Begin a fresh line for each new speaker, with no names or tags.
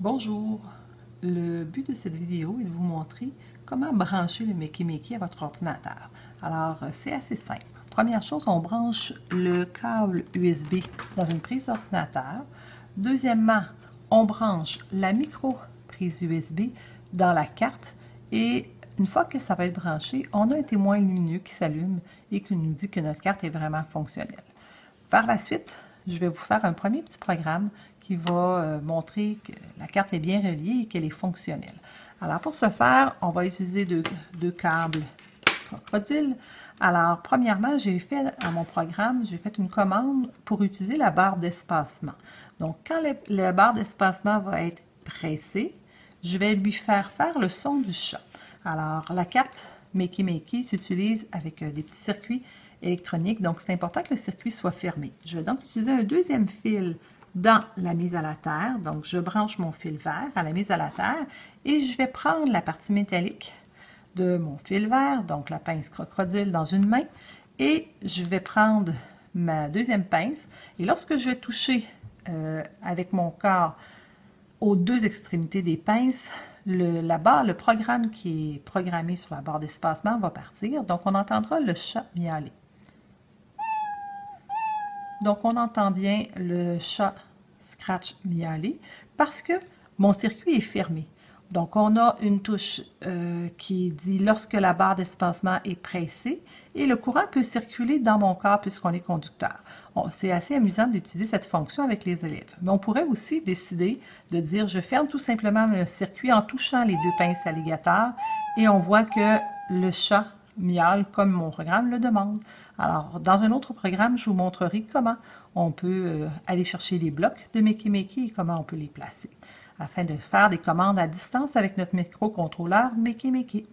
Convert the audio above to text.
Bonjour, le but de cette vidéo est de vous montrer comment brancher le Makey à votre ordinateur. Alors, euh, c'est assez simple. Première chose, on branche le câble USB dans une prise d'ordinateur. Deuxièmement, on branche la micro prise USB dans la carte et une fois que ça va être branché, on a un témoin lumineux qui s'allume et qui nous dit que notre carte est vraiment fonctionnelle. Par la suite, je vais vous faire un premier petit programme qui va euh, montrer que la carte est bien reliée et qu'elle est fonctionnelle. Alors, pour ce faire, on va utiliser deux, câbles crocodile. Alors, premièrement, j'ai fait à mon programme, j'ai fait une commande pour utiliser la barre d'espacement. Donc, quand la barre d'espacement va être pressée, je vais lui faire faire le son du chat. Alors, la carte Makey Makey s'utilise avec euh, des petits circuits électroniques, donc c'est important que le circuit soit fermé. Je vais donc utiliser un deuxième fil dans la mise à la terre. Donc, je branche mon fil vert à la mise à la terre et je vais prendre la partie métallique de mon fil vert, donc la pince crocodile dans une main, et je vais prendre ma deuxième pince. Et lorsque je vais toucher euh, avec mon corps aux deux extrémités des pinces, le, la barre, le programme qui est programmé sur la barre d'espacement va partir. Donc, on entendra le chat miauler. Donc, on entend bien le chat scratch miauler parce que mon circuit est fermé. Donc, on a une touche euh, qui dit lorsque la barre d'espacement est pressée et le courant peut circuler dans mon corps puisqu'on est conducteur. C'est assez amusant d'utiliser cette fonction avec les élèves. Mais on pourrait aussi décider de dire je ferme tout simplement le circuit en touchant les deux pinces alligators et on voit que le chat mial comme mon programme le demande. Alors, dans un autre programme, je vous montrerai comment on peut euh, aller chercher les blocs de Makey Makey et comment on peut les placer afin de faire des commandes à distance avec notre microcontrôleur Makey Makey.